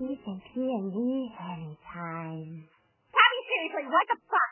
he thinks he and me anytime. Patty, seriously, what the fuck?